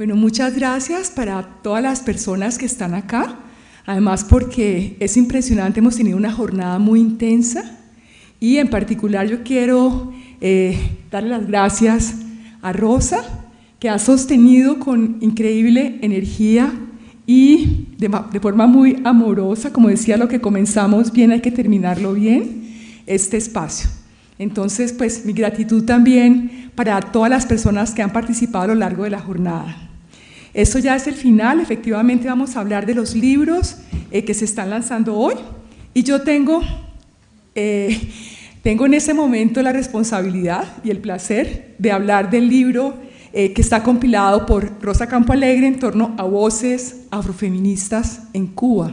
Bueno, muchas gracias para todas las personas que están acá. Además porque es impresionante, hemos tenido una jornada muy intensa y en particular yo quiero eh, darle las gracias a Rosa, que ha sostenido con increíble energía y de, de, forma muy amorosa, como decía, lo que comenzamos bien hay que terminarlo bien, este espacio. Entonces, pues mi gratitud también para todas las personas que han participado a lo largo de la jornada. Esto ya es el final, efectivamente vamos a hablar de los libros eh, que se están lanzando hoy y yo tengo, eh, tengo en ese momento la responsabilidad y el placer de hablar del libro eh, que está compilado por Rosa Campo Alegre en torno a voces afrofeministas en Cuba.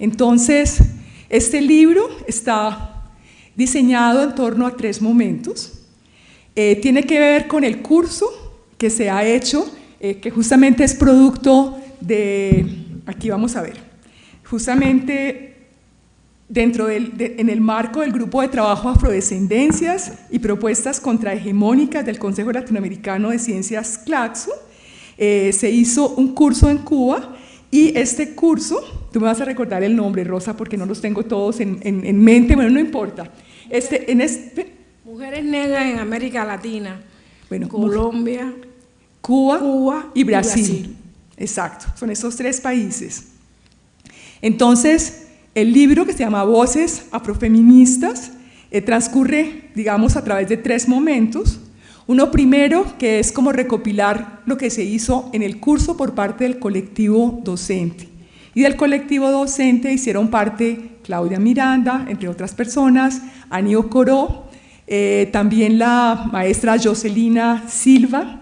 Entonces, este libro está diseñado en torno a tres momentos. tiene que ver con el curso que se ha hecho eh, que justamente es producto de, aquí vamos a ver, justamente dentro del, en el marco del grupo de trabajo Afrodescendencias y propuestas contrahegemónicas del Consejo Latinoamericano de Ciencias CLACSO, eh, se hizo un curso en Cuba y este curso, tú me vas a recordar el nombre, Rosa, porque no los tengo todos en, en, mente, bueno, no importa. Este, en este, Mujeres negras en América Latina, bueno, Colombia, Cuba, y, Brasil. Exacto, son esos tres países. Entonces, el libro que se llama Voces Afrofeministas eh, transcurre, digamos, a través de tres momentos. Uno primero, que es como recopilar lo que se hizo en el curso por parte del colectivo docente. Y del colectivo docente hicieron parte Claudia Miranda, entre otras personas, Anío Coró, eh, también la maestra Jocelina Silva,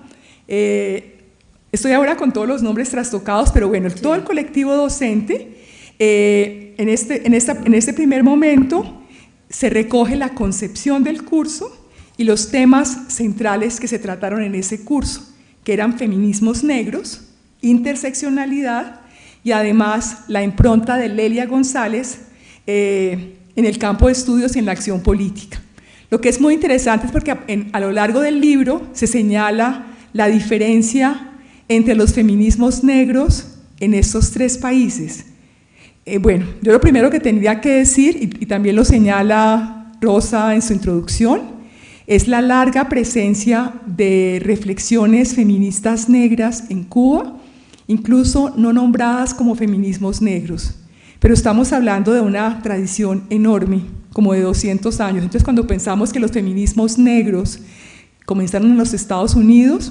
eh, estoy ahora con todos los nombres trastocados, pero bueno, todo el colectivo docente, eh, en, este, en, esta, en este primer momento se recoge la concepción del curso y los temas centrales que se trataron en ese curso, que eran feminismos negros, interseccionalidad y además la impronta de Lelia González eh, en el campo de estudios y en la acción política. Lo que es muy interesante es porque a lo largo del libro se señala la diferencia entre los feminismos negros en estos tres países. Eh, bueno, yo lo primero que tendría que decir, y, también lo señala Rosa en su introducción, es la larga presencia de reflexiones feministas negras en Cuba, incluso no nombradas como feminismos negros. Pero estamos hablando de una tradición enorme, como de 200 años. Entonces, cuando pensamos que los feminismos negros comenzaron en los Estados Unidos,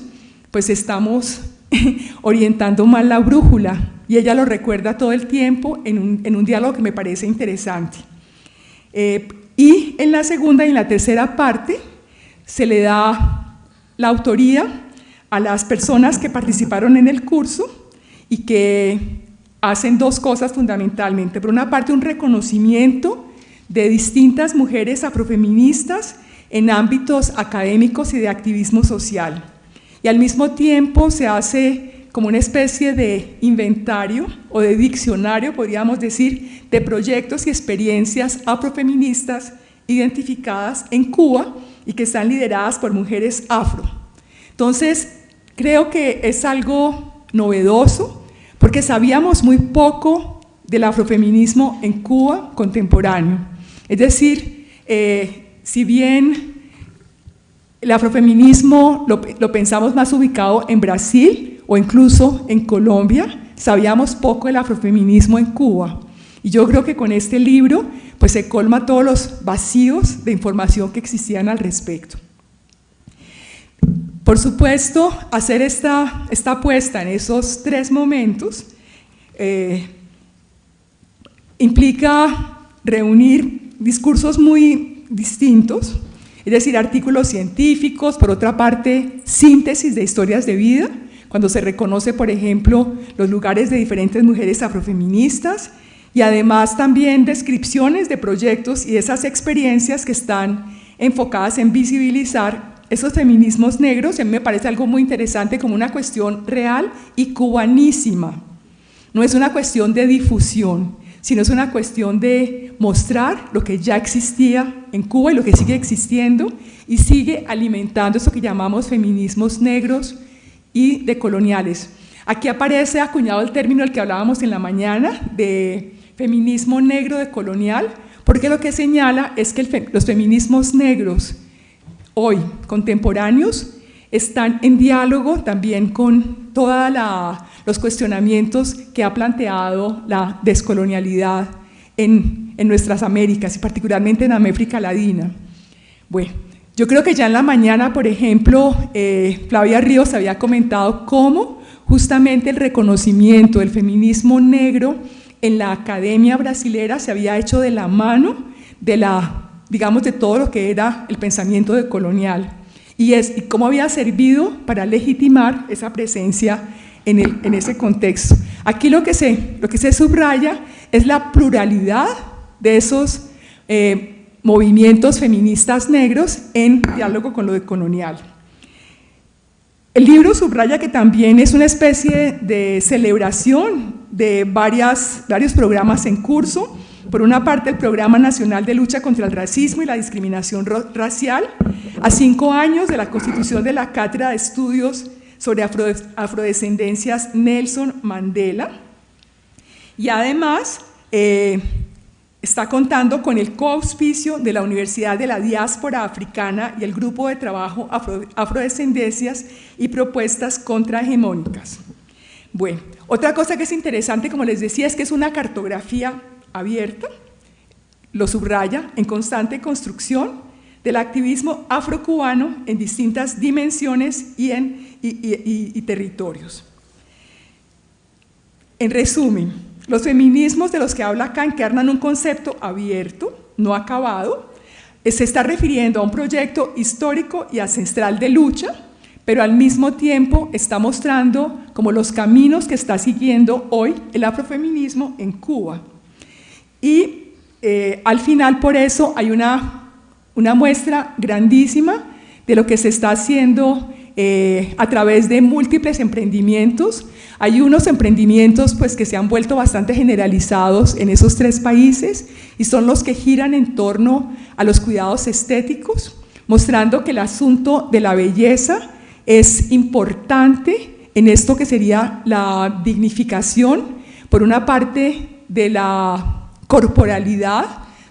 pues estamos orientando mal la brújula y ella lo recuerda todo el tiempo en un, diálogo que me parece interesante. Eh, y en la segunda y en la tercera parte se le da la autoría a las personas que participaron en el curso y que hacen dos cosas fundamentalmente. Por una parte, un reconocimiento de distintas mujeres afrofeministas en ámbitos académicos y de activismo social y al mismo tiempo se hace como una especie de inventario o de diccionario, podríamos decir, de proyectos y experiencias afrofeministas identificadas en Cuba y que están lideradas por mujeres afro. Entonces, creo que es algo novedoso porque sabíamos muy poco del afrofeminismo en Cuba contemporáneo. Es decir, eh, si bien el afrofeminismo lo, pensamos más ubicado en Brasil o incluso en Colombia. Sabíamos poco del afrofeminismo en Cuba. Y yo creo que con este libro pues se colma todos los vacíos de información que existían al respecto. Por supuesto, hacer esta, esta apuesta en esos tres momentos eh, implica reunir discursos muy distintos, es decir, artículos científicos, por otra parte, síntesis de historias de vida, cuando se reconoce, por ejemplo, los lugares de diferentes mujeres afrofeministas, y además también descripciones de proyectos y esas experiencias que están enfocadas en visibilizar esos feminismos negros, a mí me parece algo muy interesante como una cuestión real y cubanísima. No es una cuestión de difusión, sino es una cuestión de mostrar lo que ya existía en Cuba y lo que sigue existiendo y sigue alimentando eso que llamamos feminismos negros y decoloniales. Aquí aparece acuñado el término del que hablábamos en la mañana, de feminismo negro decolonial, porque lo que señala es que los feminismos negros hoy, contemporáneos, están en diálogo también con todos los cuestionamientos que ha planteado la descolonialidad en, nuestras Américas y particularmente en América Latina. Bueno, yo creo que ya en la mañana, por ejemplo, eh, Flavia Ríos había comentado cómo justamente el reconocimiento del feminismo negro en la academia brasilera se había hecho de la mano de la, digamos, de todo lo que era el pensamiento decolonial y, es, y cómo había servido para legitimar esa presencia en, el, en ese contexto. Aquí lo que, se, lo que se subraya es la pluralidad de esos eh, movimientos feministas negros en diálogo con lo colonial. El libro subraya que también es una especie de celebración de varias, varios programas en curso. Por una parte, el Programa Nacional de Lucha contra el Racismo y la Discriminación Racial, a cinco años de la constitución de la Cátedra de Estudios sobre Afrodescendencias Nelson Mandela. Y además, eh, está contando con el coauspicio de la Universidad de la Diáspora Africana y el Grupo de Trabajo Afrodescendencias y Propuestas Contrahegemónicas. Bueno, otra cosa que es interesante, como les decía, es que es una cartografía abierta, lo subraya, en constante construcción del activismo afrocubano en distintas dimensiones y, en, y territorios. En resumen, los feminismos de los que habla acá encarnan un concepto abierto, no acabado, eh, se está refiriendo a un proyecto histórico y ancestral de lucha, pero al mismo tiempo está mostrando como los caminos que está siguiendo hoy el afrofeminismo en Cuba. Y eh, al final por eso hay una, una muestra grandísima de lo que se está haciendo eh, a través de múltiples emprendimientos. Hay unos emprendimientos pues, que se han vuelto bastante generalizados en esos tres países y son los que giran en torno a los cuidados estéticos, mostrando que el asunto de la belleza es importante en esto que sería la dignificación, por una parte, de la corporalidad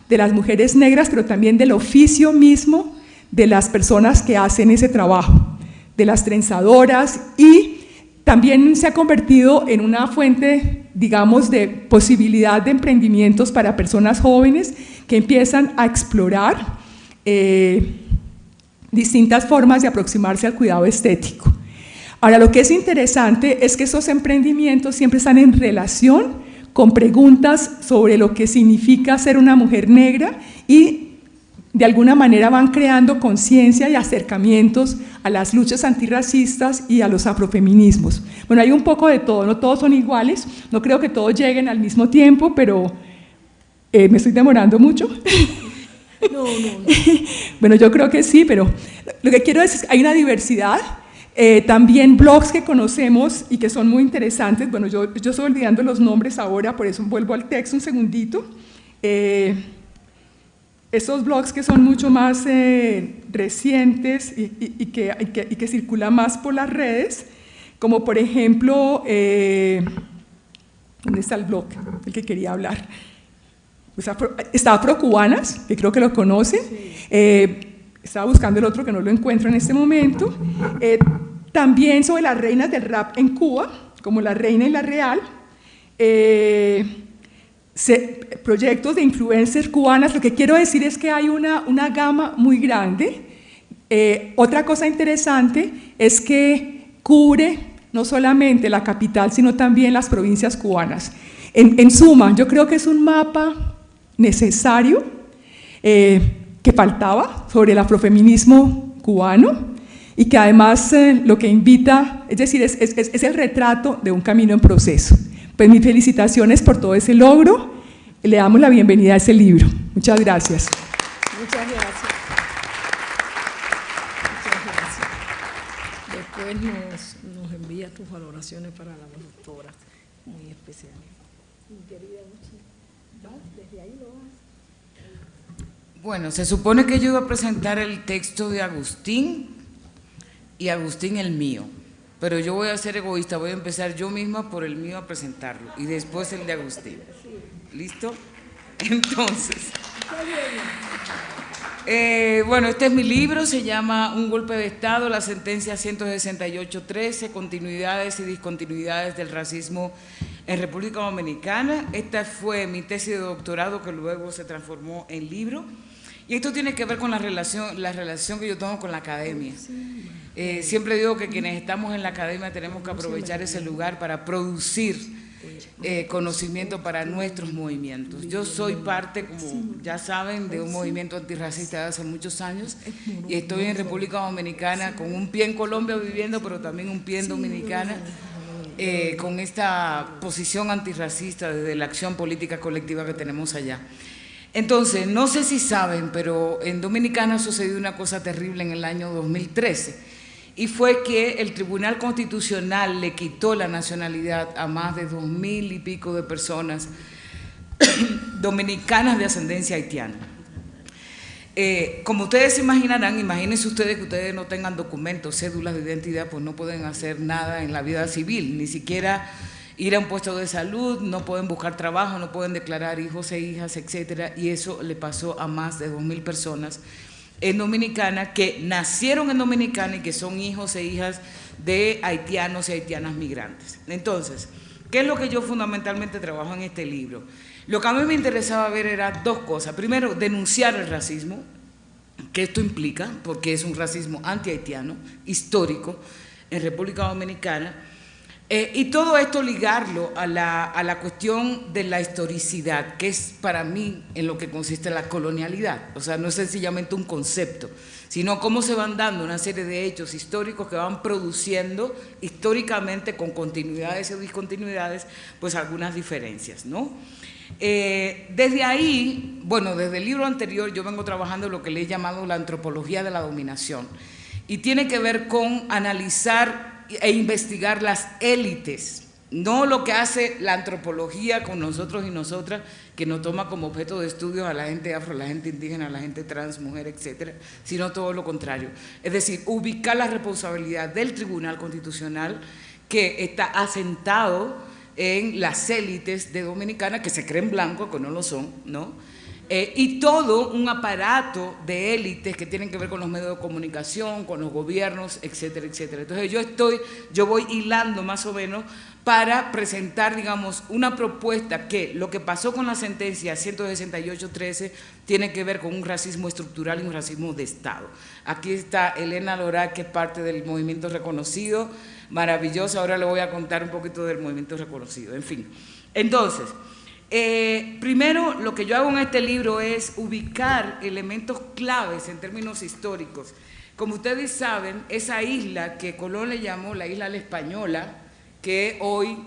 de las mujeres negras, pero también del oficio mismo de las personas que hacen ese trabajo de las trenzadoras y también se ha convertido en una fuente, digamos, de posibilidad de emprendimientos para personas jóvenes que empiezan a explorar eh, distintas formas de aproximarse al cuidado estético. Ahora, lo que es interesante es que esos emprendimientos siempre están en relación con preguntas sobre lo que significa ser una mujer negra y de alguna manera van creando conciencia y acercamientos a las luchas antirracistas y a los afrofeminismos. Bueno, hay un poco de todo, no todos son iguales, no creo que todos lleguen al mismo tiempo, pero eh, me estoy demorando mucho. No, no, no. bueno, yo creo que sí, pero lo que quiero decir es que hay una diversidad, eh, también blogs que conocemos y que son muy interesantes, bueno, yo, yo estoy olvidando los nombres ahora, por eso vuelvo al texto un segundito. Eh, esos blogs que son mucho más eh, recientes y, que, que, circulan más por las redes, como por ejemplo, eh, ¿dónde está el blog? El que quería hablar. está Afrocubanas, que creo que lo conocen. Eh, estaba buscando el otro que no lo encuentro en este momento. también sobre las reinas del rap en Cuba, como la reina y la real proyectos de influencers cubanas, lo que quiero decir es que hay una, una gama muy grande. Eh, otra cosa interesante es que cubre no solamente la capital, sino también las provincias cubanas. En, suma, yo creo que es un mapa necesario eh, que faltaba sobre el afrofeminismo cubano y que además eh, lo que invita, es decir, es, es el retrato de un camino en proceso. Pues mis felicitaciones por todo ese logro le damos la bienvenida a ese libro. Muchas gracias. Muchas gracias. Muchas gracias. Después nos, nos envía tus valoraciones para la doctora, muy especiales. Bueno, se supone que yo iba a presentar el texto de Agustín y Agustín el mío. Pero yo voy a ser egoísta, voy a empezar yo misma por el mío a presentarlo y después el de Agustín. ¿Listo? Entonces, eh, bueno, este es mi libro, se llama Un golpe de Estado, la sentencia 168.13, continuidades y discontinuidades del racismo en República Dominicana. Esta fue mi tesis de doctorado que luego se transformó en libro. Y esto tiene que ver con la relación, la relación que yo tengo con la academia. Eh, siempre digo que quienes estamos en la academia tenemos que aprovechar ese lugar para producir eh, conocimiento para nuestros movimientos. Yo soy parte, como ya saben, de un movimiento antirracista de hace muchos años. Y estoy en República Dominicana con un pie en Colombia viviendo, pero también un pie en Dominicana. Eh, con esta posición antirracista desde la acción política colectiva que tenemos allá. Entonces, no sé si saben, pero en Dominicana sucedió una cosa terrible en el año 2013 y fue que el Tribunal Constitucional le quitó la nacionalidad a más de dos mil y pico de personas dominicanas de ascendencia haitiana. Eh, como ustedes se imaginarán, imagínense ustedes que ustedes no tengan documentos, cédulas de identidad, pues no pueden hacer nada en la vida civil, ni siquiera ir a un puesto de salud, no pueden buscar trabajo, no pueden declarar hijos e hijas, etcétera, y eso le pasó a más de dos mil personas en Dominicana que nacieron en Dominicana y que son hijos e hijas de haitianos y haitianas migrantes. Entonces, ¿qué es lo que yo fundamentalmente trabajo en este libro? Lo que a mí me interesaba ver era dos cosas. Primero, denunciar el racismo, que esto implica, porque es un racismo anti-haitiano, histórico, en República Dominicana, eh, y todo esto ligarlo a la, a la, cuestión de la historicidad, que es para mí en lo que consiste la colonialidad. O sea, no es sencillamente un concepto, sino cómo se van dando una serie de hechos históricos que van produciendo históricamente con continuidades o discontinuidades, pues algunas diferencias, ¿no? Eh, desde ahí, bueno, desde el libro anterior yo vengo trabajando lo que le he llamado la antropología de la dominación y tiene que ver con analizar e investigar las élites, no lo que hace la antropología con nosotros y nosotras, que nos toma como objeto de estudio a la gente afro, a la gente indígena, a la gente trans, mujer, etcétera, sino todo lo contrario. Es decir, ubicar la responsabilidad del Tribunal Constitucional que está asentado en las élites de Dominicana que se creen blancos, que no lo son, ¿no? Eh, y todo un aparato de élites que tienen que ver con los medios de comunicación, con los gobiernos, etcétera, etcétera. Entonces yo estoy, yo voy hilando más o menos para presentar, digamos, una propuesta que lo que pasó con la sentencia 168.13 tiene que ver con un racismo estructural y un racismo de Estado. Aquí está Elena Lora, que es parte del movimiento reconocido, maravillosa, ahora le voy a contar un poquito del movimiento reconocido, en fin. Entonces, eh, primero, lo que yo hago en este libro es ubicar elementos claves en términos históricos. Como ustedes saben, esa isla que Colón le llamó la isla la española, que hoy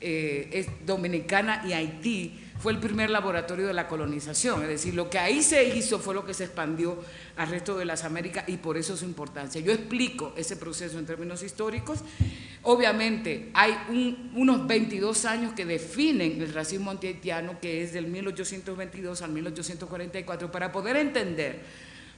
eh, es dominicana y Haití, fue el primer laboratorio de la colonización, es decir, lo que ahí se hizo fue lo que se expandió al resto de las Américas y por eso su importancia. Yo explico ese proceso en términos históricos. Obviamente hay unos 22 años que definen el racismo antihaitiano, que es del 1822 al 1844, para poder entender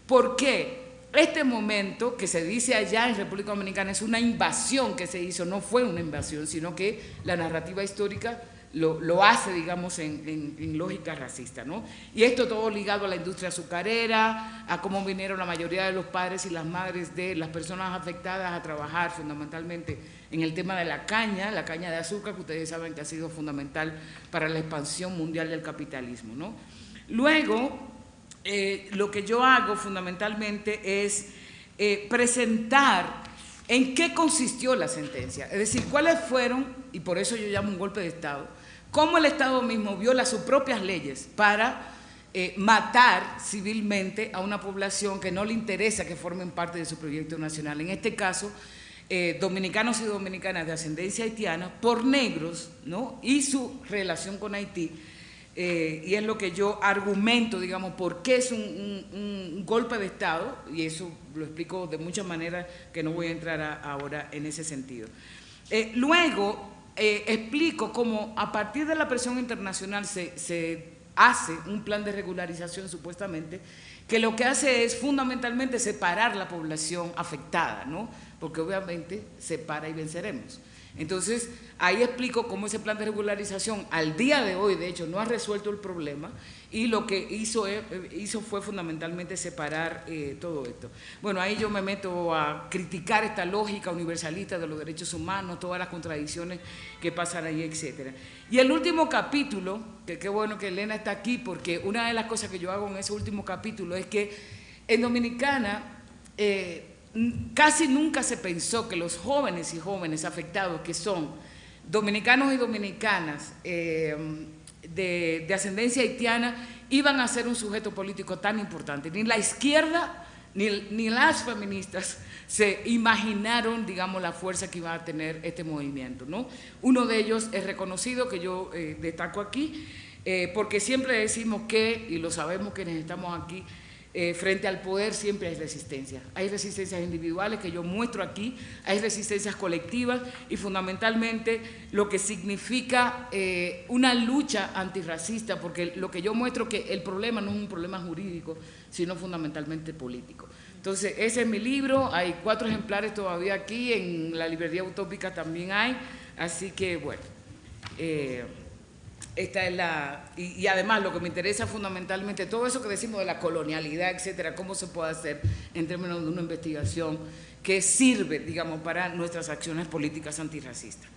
por qué este momento que se dice allá en República Dominicana es una invasión que se hizo, no fue una invasión, sino que la narrativa histórica lo, hace, digamos, en, lógica racista, ¿no? Y esto todo ligado a la industria azucarera, a cómo vinieron la mayoría de los padres y las madres de las personas afectadas a trabajar fundamentalmente en el tema de la caña, la caña de azúcar, que ustedes saben que ha sido fundamental para la expansión mundial del capitalismo, ¿no? Luego, eh, lo que yo hago fundamentalmente es eh, presentar en qué consistió la sentencia, es decir, cuáles fueron, y por eso yo llamo un golpe de Estado, cómo el Estado mismo viola sus propias leyes para eh, matar civilmente a una población que no le interesa que formen parte de su proyecto nacional. En este caso, eh, dominicanos y dominicanas de ascendencia haitiana por negros ¿no? y su relación con Haití. Eh, y es lo que yo argumento, digamos, por qué es un, golpe de Estado, y eso lo explico de muchas maneras que no voy a entrar ahora en ese sentido. luego, eh, explico cómo a partir de la presión internacional se, hace un plan de regularización supuestamente que lo que hace es fundamentalmente separar la población afectada, ¿no? porque obviamente separa y venceremos. Entonces, ahí explico cómo ese plan de regularización al día de hoy, de hecho, no ha resuelto el problema y lo que hizo, eh, hizo fue fundamentalmente separar eh, todo esto. Bueno, ahí yo me meto a criticar esta lógica universalista de los derechos humanos, todas las contradicciones que pasan ahí, etcétera. Y el último capítulo, que qué bueno que Elena está aquí, porque una de las cosas que yo hago en ese último capítulo es que en Dominicana... Eh, casi nunca se pensó que los jóvenes y jóvenes afectados que son dominicanos y dominicanas eh, de, ascendencia haitiana iban a ser un sujeto político tan importante. Ni la izquierda ni, las feministas se imaginaron, digamos, la fuerza que iba a tener este movimiento. ¿no? Uno de ellos es reconocido, que yo eh, destaco aquí, eh, porque siempre decimos que, y lo sabemos quienes estamos aquí, eh, frente al poder siempre hay resistencia. Hay resistencias individuales que yo muestro aquí, hay resistencias colectivas y fundamentalmente lo que significa eh, una lucha antirracista, porque lo que yo muestro que el problema no es un problema jurídico, sino fundamentalmente político. Entonces, ese es mi libro, hay cuatro ejemplares todavía aquí, en la librería utópica también hay, así que bueno. Eh, esta es la, y, además lo que me interesa fundamentalmente, todo eso que decimos de la colonialidad, etcétera, cómo se puede hacer en términos de una investigación que sirve, digamos, para nuestras acciones políticas antirracistas.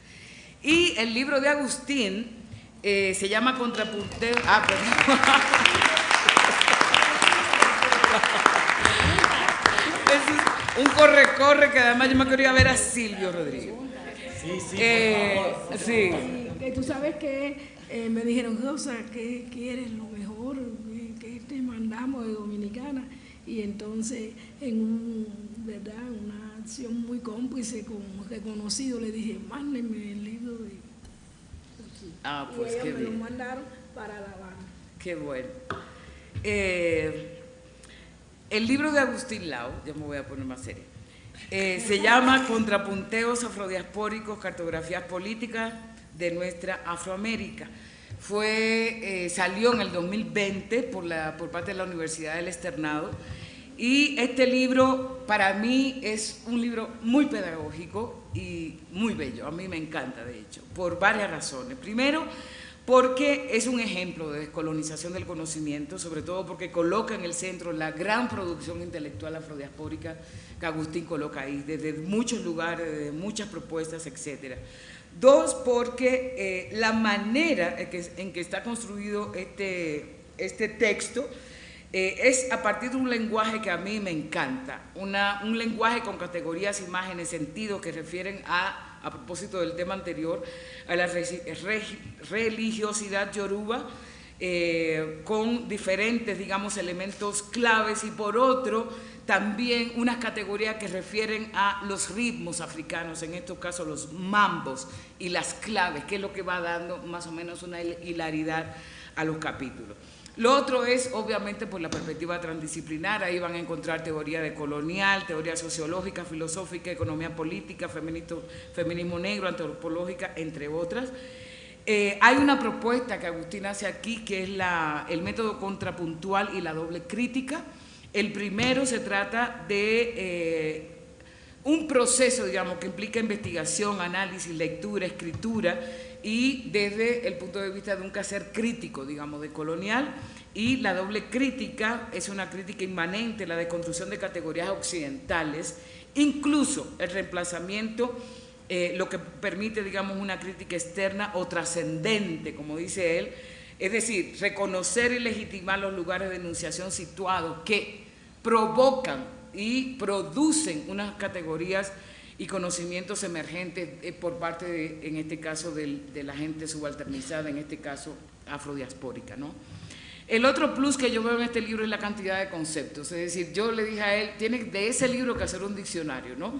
Y el libro de Agustín eh, se llama Contrapunteo. Ah, perdón. es un corre-corre que además yo me quería ver a Silvio Rodríguez. Sí, sí. Eh, sí. Tú sabes que eh, me dijeron, Rosa, ¿qué quieres? Lo mejor, ¿qué te mandamos de Dominicana? Y entonces, en un, ¿verdad? una acción muy cómplice con reconocido, le dije, mándenme el libro de... Ah, pues y me lo mandaron para La Habana. Qué bueno. Eh, el libro de Agustín Lau, ya me voy a poner más serio, eh, se llama Contrapunteos afrodiaspóricos, cartografías políticas, de nuestra Afroamérica. Fue, eh, salió en el 2020 por, la, por parte de la Universidad del Externado y este libro para mí es un libro muy pedagógico y muy bello, a mí me encanta de hecho, por varias razones. Primero, porque es un ejemplo de descolonización del conocimiento, sobre todo porque coloca en el centro la gran producción intelectual afrodiaspórica que Agustín coloca ahí, desde muchos lugares, desde muchas propuestas, etcétera. Dos, porque eh, la manera en que, está construido este, este texto eh, es a partir de un lenguaje que a mí me encanta, un lenguaje con categorías, imágenes, sentidos que refieren a, a propósito del tema anterior, a la religiosidad yoruba, eh, con diferentes, digamos, elementos claves. Y por otro, también unas categorías que refieren a los ritmos africanos, en estos casos los mambos y las claves, que es lo que va dando más o menos una hilaridad a los capítulos. Lo otro es, obviamente, por la perspectiva transdisciplinar, ahí van a encontrar teoría de colonial, teoría sociológica, filosófica, economía política, feminismo negro, antropológica, entre otras. Eh, hay una propuesta que Agustín hace aquí, que es la, el método contrapuntual y la doble crítica, el primero se trata de eh, un proceso, digamos, que implica investigación, análisis, lectura, escritura y desde el punto de vista de un quehacer crítico, digamos, de colonial. Y la doble crítica es una crítica inmanente, la deconstrucción de categorías occidentales, incluso el reemplazamiento, eh, lo que permite, digamos, una crítica externa o trascendente, como dice él, es decir, reconocer y legitimar los lugares de enunciación situados que provocan y producen unas categorías y conocimientos emergentes eh, por parte, de, en este caso, de la gente subalternizada, en este caso afrodiaspórica. ¿no? El otro plus que yo veo en este libro es la cantidad de conceptos, es decir, yo le dije a él, tiene de ese libro que hacer un diccionario, ¿no?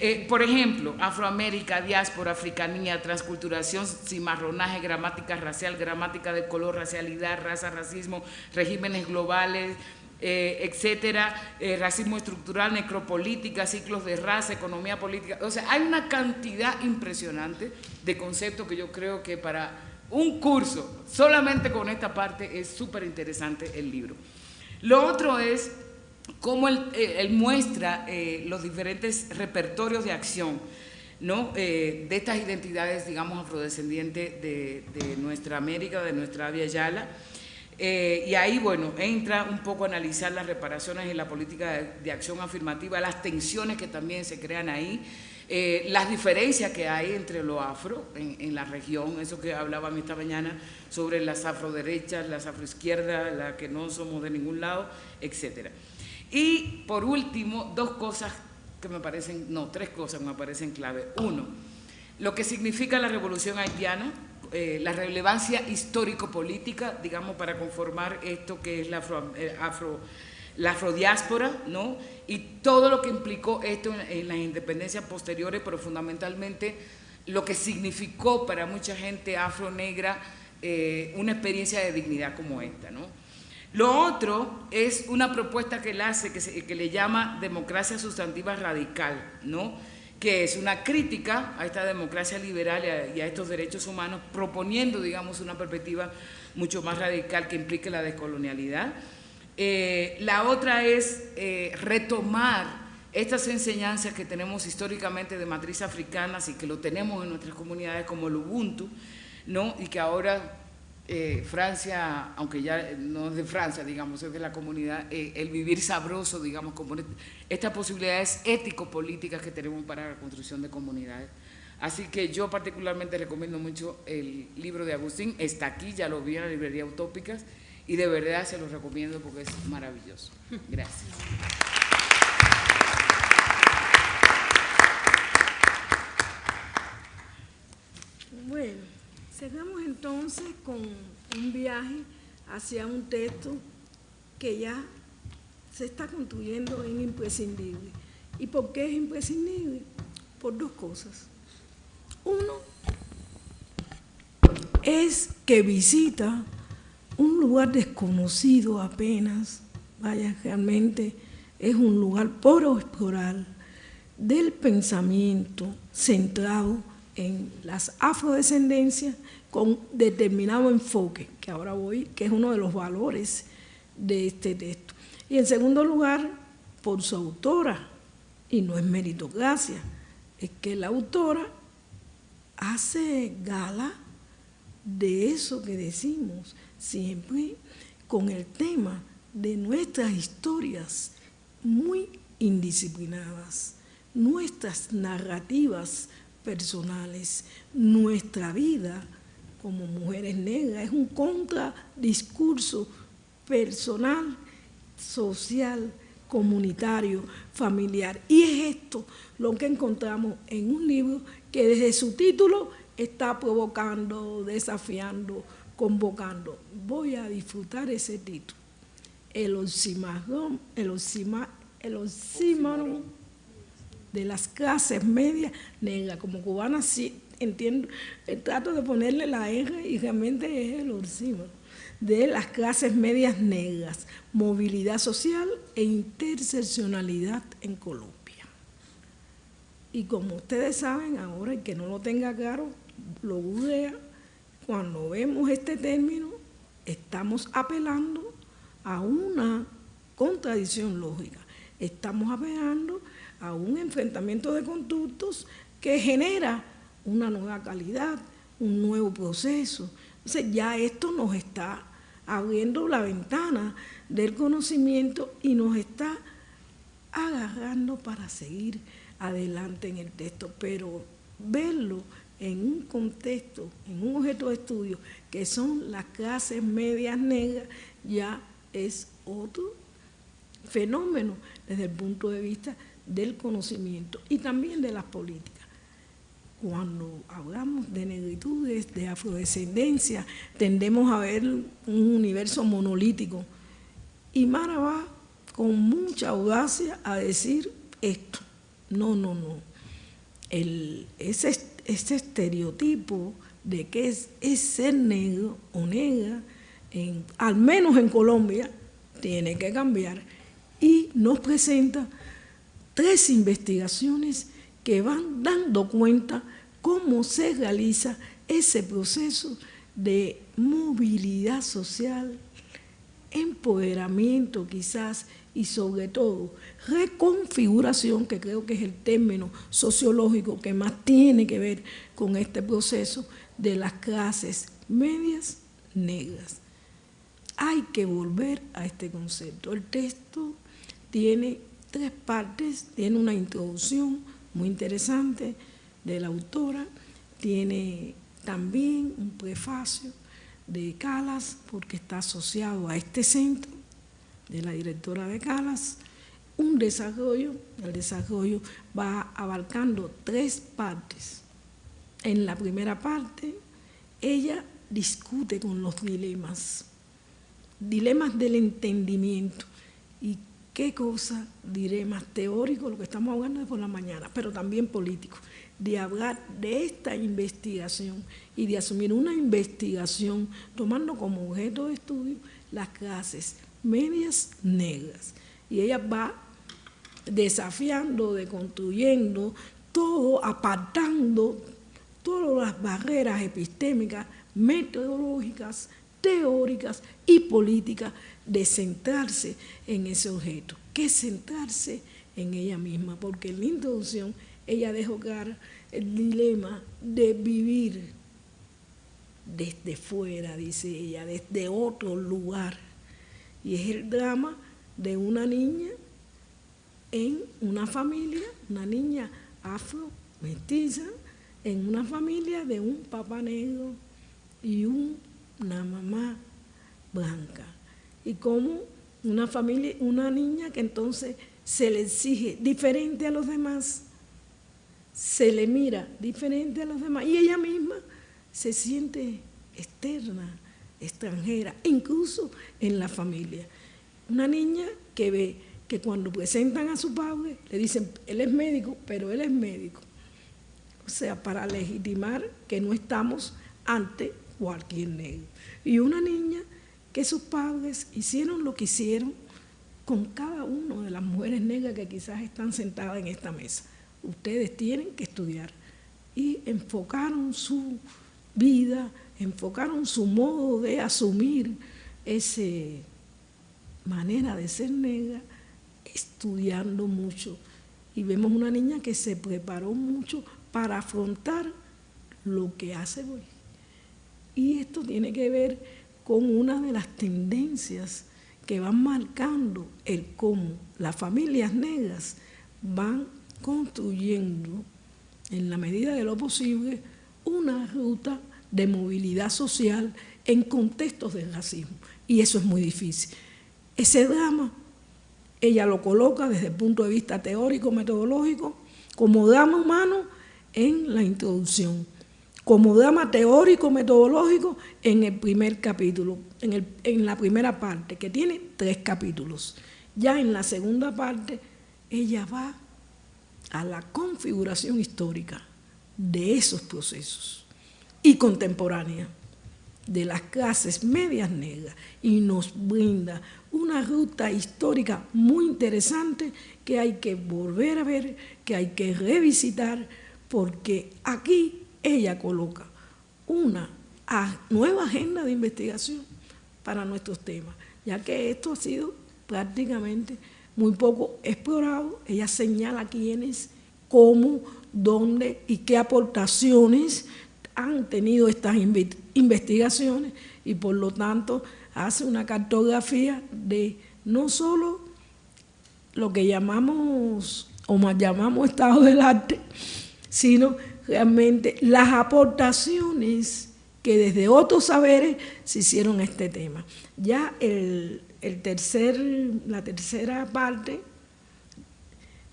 Eh, por ejemplo, Afroamérica, diáspora, africanía, transculturación, cimarronaje, gramática racial, gramática de color, racialidad, raza, racismo, regímenes globales, eh, etcétera, eh, racismo estructural, necropolítica, ciclos de raza, economía política. O sea, hay una cantidad impresionante de conceptos que yo creo que para un curso, solamente con esta parte, es súper interesante el libro. Lo otro es cómo él, eh, muestra eh, los diferentes repertorios de acción ¿no? Eh, de estas identidades, digamos, afrodescendientes de, nuestra América, de nuestra Via Yala. y ahí, bueno, entra un poco a analizar las reparaciones en la política de, acción afirmativa, las tensiones que también se crean ahí, las diferencias que hay entre lo afro en, en, la región, eso que hablaban esta mañana sobre las afroderechas, las afroizquierdas, las que no somos de ningún lado, etcétera. Y por último, dos cosas que me parecen, no, tres cosas me parecen clave. Uno, lo que significa la revolución haitiana, eh, la relevancia histórico-política, digamos, para conformar esto que es la eh, afro, la afrodiáspora, ¿no? Y todo lo que implicó esto en, las independencias posteriores, pero fundamentalmente lo que significó para mucha gente afro-negra eh, una experiencia de dignidad como esta, ¿no? Lo otro es una propuesta que él hace que, le llama democracia sustantiva radical, ¿no? que es una crítica a esta democracia liberal y a, estos derechos humanos, proponiendo, digamos, una perspectiva mucho más radical que implique la descolonialidad. Eh, la otra es eh, retomar estas enseñanzas que tenemos históricamente de matriz africana y que lo tenemos en nuestras comunidades como el Ubuntu, ¿no? y que ahora eh, Francia, aunque ya no es de Francia, digamos, es de la comunidad, eh, el vivir sabroso, digamos, como estas posibilidades ético-políticas que tenemos para la construcción de comunidades. Así que yo particularmente recomiendo mucho el libro de Agustín, está aquí, ya lo vi en la librería Utópicas, y de verdad se lo recomiendo porque es maravilloso. Gracias. Bueno. Seguimos entonces con un viaje hacia un texto que ya se está construyendo en imprescindible. ¿Y por qué es imprescindible? Por dos cosas. Uno es que visita un lugar desconocido apenas, vaya, realmente es un lugar por explorar del pensamiento centrado en las afrodescendencias con determinado enfoque, que ahora voy, que es uno de los valores de este texto. Y en segundo lugar, por su autora, y no es meritocracia, es que la autora hace gala de eso que decimos siempre con el tema de nuestras historias muy indisciplinadas, nuestras narrativas personales, nuestra vida como mujeres negras, es un contradiscurso personal, social, comunitario, familiar. Y es esto lo que encontramos en un libro que desde su título está provocando, desafiando, convocando. Voy a disfrutar ese título. El oxímoron, el el de las clases medias negras. Como cubana sí entiendo, eh, trato de ponerle la R y realmente es el oxímoron de las clases medias negras, movilidad social e interseccionalidad en Colombia. Y como ustedes saben, ahora el que no lo tenga claro, lo googlea, cuando vemos este término, estamos apelando a una contradicción lógica. Estamos apelando a un enfrentamiento de conductos que genera una nueva calidad, un nuevo proceso. Entonces ya esto nos está abriendo la ventana del conocimiento y nos está agarrando para seguir adelante en el texto, pero verlo en un contexto, en un objeto de estudio, que son las clases medias negras, ya es otro fenómeno desde el punto de vista del conocimiento y también de las políticas. Cuando hablamos de negritudes, de afrodescendencia, tendemos a ver un universo monolítico. Y Mara va con mucha audacia a decir esto. No, no, no. El, ese, estereotipo de que es, ser negro o negra, al menos en Colombia, tiene que cambiar. Y nos presenta tres investigaciones que van dando cuenta cómo se realiza ese proceso de movilidad social empoderamiento quizás y sobre todo reconfiguración, que creo que es el término sociológico que más tiene que ver con este proceso de las clases medias negras. Hay que volver a este concepto. El texto tiene tres partes, tiene una introducción muy interesante de la autora, tiene también un prefacio de Calas, porque está asociado a este centro de la directora de Calas, un desarrollo, el desarrollo va abarcando tres partes. En la primera parte, ella discute con los dilemas, dilemas del entendimiento. ¿Y qué cosa? Dilemas teóricos, lo que estamos hablando de por la mañana, pero también políticos, de hablar de esta investigación y de asumir una investigación tomando como objeto de estudio las clases medias negras. Y ella va desafiando, deconstruyendo, todo, apartando todas las barreras epistémicas, metodológicas, teóricas y políticas de centrarse en ese objeto, que centrarse en ella misma, porque en la introducción ella dejó claro el dilema de vivir desde fuera, dice ella, desde otro lugar. Y es el drama de una niña en una familia, una niña afro, mestiza, en una familia de un papá negro y una mamá blanca. Y como una familia, una niña que entonces se le exige diferente a los demás, se le mira diferente a los demás y ella misma se siente externa, extranjera, incluso en la familia. Una niña que ve que cuando presentan a su padre le dicen, él es médico, pero él es médico. O sea, para legitimar que no estamos ante cualquier negro. Y una niña que sus padres hicieron lo que hicieron con cada una de las mujeres negras que quizás están sentadas en esta mesa. Ustedes tienen que estudiar. Y enfocaron su vida, enfocaron su modo de asumir esa manera de ser negra estudiando mucho. Y vemos una niña que se preparó mucho para afrontar lo que hace hoy. Y esto tiene que ver con una de las tendencias que van marcando el cómo las familias negras van construyendo, en la medida de lo posible, una ruta de movilidad social en contextos de racismo. Y eso es muy difícil. Ese drama ella lo coloca desde el punto de vista teórico, metodológico, como drama humano en la introducción, como drama teórico, metodológico en el primer capítulo, en, en la primera parte, que tiene tres capítulos. Ya en la segunda parte, ella va a la configuración histórica de esos procesos y contemporánea de las clases medias negras y nos brinda una ruta histórica muy interesante que hay que volver a ver, que hay que revisitar, porque aquí ella coloca una nueva agenda de investigación para nuestros temas, ya que esto ha sido prácticamente muy poco explorado. Ella señala quiénes, cómo, dónde y qué aportaciones han tenido estas investigaciones y por lo tanto hace una cartografía de no solo lo que llamamos o más llamamos estado del arte, sino realmente las aportaciones que desde otros saberes se hicieron a este tema. Ya el, el tercer, la tercera parte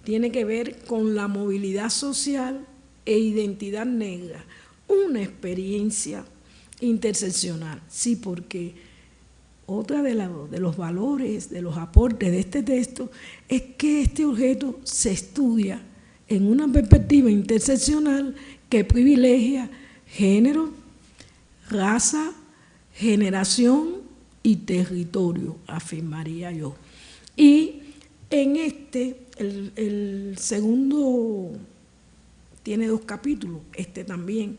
tiene que ver con la movilidad social e identidad negra una experiencia interseccional. Sí, porque otra de, de, los valores, de los aportes de este texto es que este objeto se estudia en una perspectiva interseccional que privilegia género, raza, generación y territorio, afirmaría yo. Y en este, el, segundo tiene dos capítulos, este también,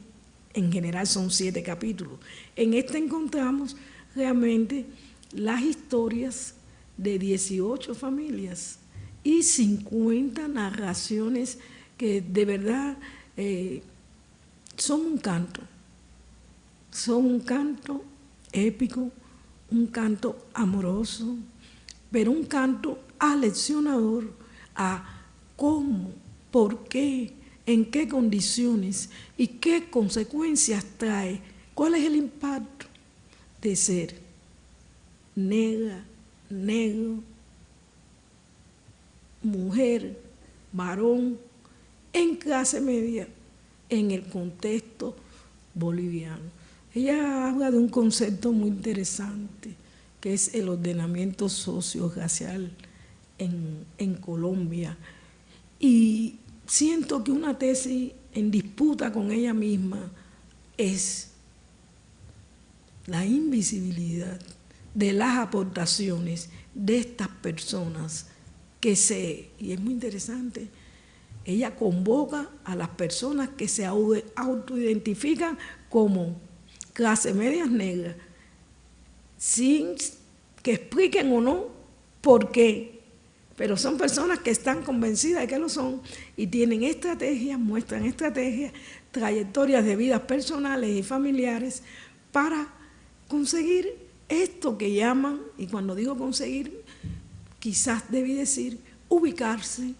en general son siete capítulos. En este encontramos realmente las historias de 18 familias y 50 narraciones que de verdad eh, son un canto, son un canto épico, un canto amoroso, pero un canto aleccionador a cómo, por qué, en qué condiciones y qué consecuencias trae, cuál es el impacto de ser negra, negro, mujer, varón, en clase media, en el contexto boliviano. Ella habla de un concepto muy interesante, que es el ordenamiento socio-racial en, en Colombia. Y siento que una tesis en disputa con ella misma es la invisibilidad de las aportaciones de estas personas que se, y es muy interesante, ella convoca a las personas que se autoidentifican como clase medias negras, sin que expliquen o no por qué. Pero son personas que están convencidas de que lo son y tienen estrategias, muestran estrategias, trayectorias de vidas personales y familiares para conseguir esto que llaman, y cuando digo conseguir, quizás debí decir ubicarse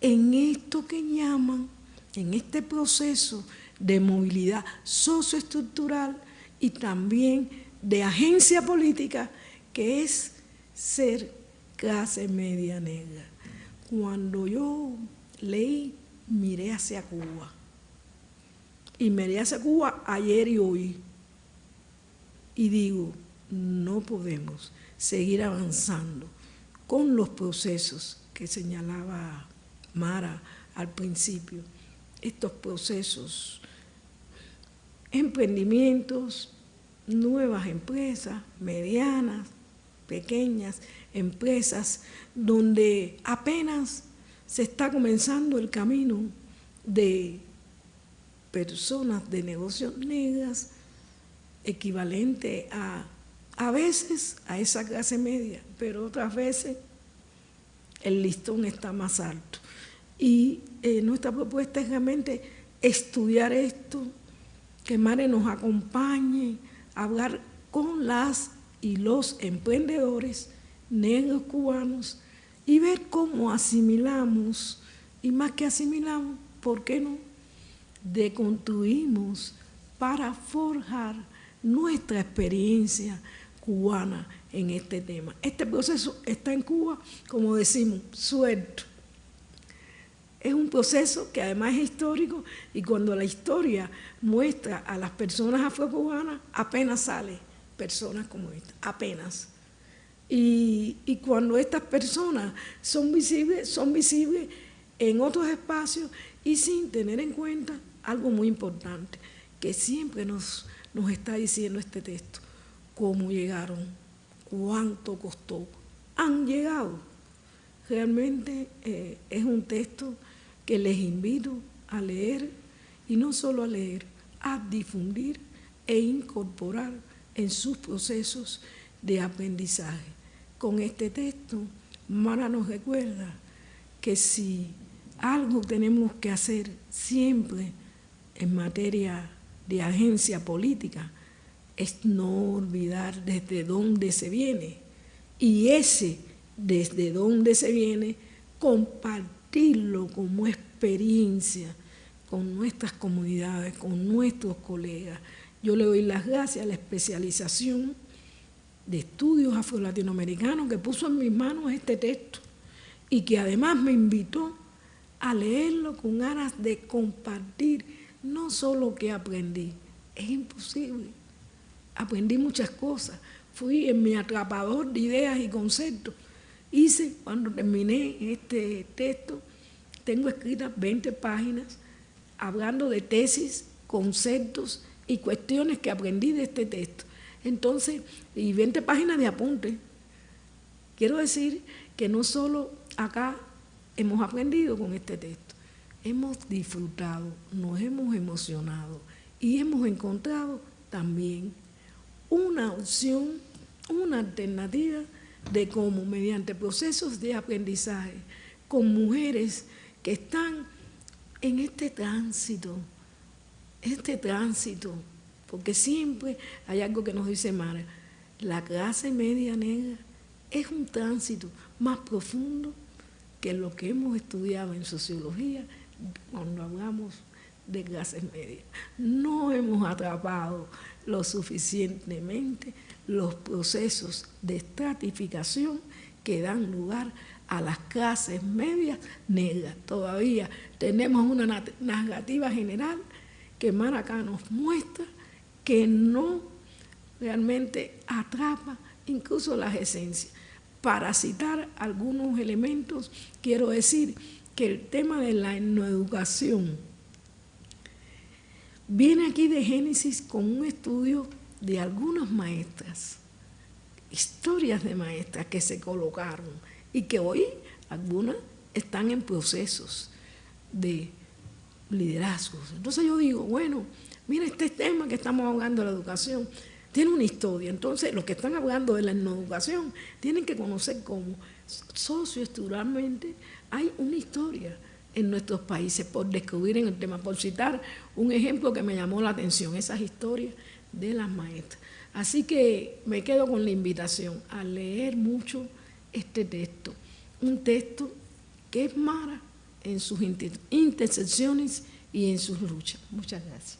en esto que llaman, en este proceso de movilidad socioestructural y también de agencia política, que es ser clase media negra. Cuando yo leí, miré hacia Cuba. Y miré hacia Cuba ayer y hoy. Y digo, no podemos seguir avanzando con los procesos que señalaba Mara al principio, estos procesos, emprendimientos, nuevas empresas, medianas, pequeñas empresas, donde apenas se está comenzando el camino de personas de negocios negras, equivalente a a veces a esa clase media, pero otras veces el listón está más alto. Y eh, nuestra propuesta es realmente estudiar esto, que Mare nos acompañe hablar con las y los emprendedores negros cubanos y ver cómo asimilamos, y más que asimilamos, ¿por qué no? Deconstruimos para forjar nuestra experiencia, cubana en este tema. Este proceso está en Cuba, como decimos, suelto. Es un proceso que además es histórico y cuando la historia muestra a las personas afrocubanas, apenas sale personas como esta, apenas. Y, y cuando estas personas son visibles, son visibles en otros espacios y sin tener en cuenta algo muy importante, que siempre nos, nos está diciendo este texto cómo llegaron, cuánto costó. Han llegado. Realmente eh, es un texto que les invito a leer y no solo a leer, a difundir e incorporar en sus procesos de aprendizaje. Con este texto, Mara nos recuerda que si algo tenemos que hacer siempre en materia de agencia política, es no olvidar desde dónde se viene. Y ese desde dónde se viene, compartirlo como experiencia con nuestras comunidades, con nuestros colegas. Yo le doy las gracias a la especialización de estudios afro-latinoamericanos que puso en mis manos este texto y que además me invitó a leerlo con ganas de compartir no solo que aprendí, es imposible aprendí muchas cosas. Fui en mi atrapador de ideas y conceptos. Hice, cuando terminé este texto, tengo escritas 20 páginas hablando de tesis, conceptos y cuestiones que aprendí de este texto. Entonces, y 20 páginas de apunte. Quiero decir que no solo acá hemos aprendido con este texto, hemos disfrutado, nos hemos emocionado y hemos encontrado también una opción una alternativa de cómo mediante procesos de aprendizaje con mujeres que están en este tránsito, este tránsito, porque siempre hay algo que nos dice Mara, la clase media negra es un tránsito más profundo que lo que hemos estudiado en sociología cuando hablamos de clases medias. No hemos atrapado lo suficientemente los procesos de estratificación que dan lugar a las clases medias negras. Todavía tenemos una narrativa general que Maracá nos muestra que no realmente atrapa incluso las esencias. Para citar algunos elementos, quiero decir que el tema de la educación viene aquí de Génesis con un estudio de algunas maestras, historias de maestras que se colocaron y que hoy algunas están en procesos de liderazgos. Entonces yo digo, bueno, mira este tema que estamos de la educación, tiene una historia. Entonces los que están hablando de la educación tienen que conocer cómo socioestructuralmente hay una historia en nuestros países por descubrir en el tema, por citar un ejemplo que me llamó la atención, esas historias de las maestras. Así que me quedo con la invitación a leer mucho este texto, un texto que es Mara en sus intersecciones y en sus luchas. Muchas gracias.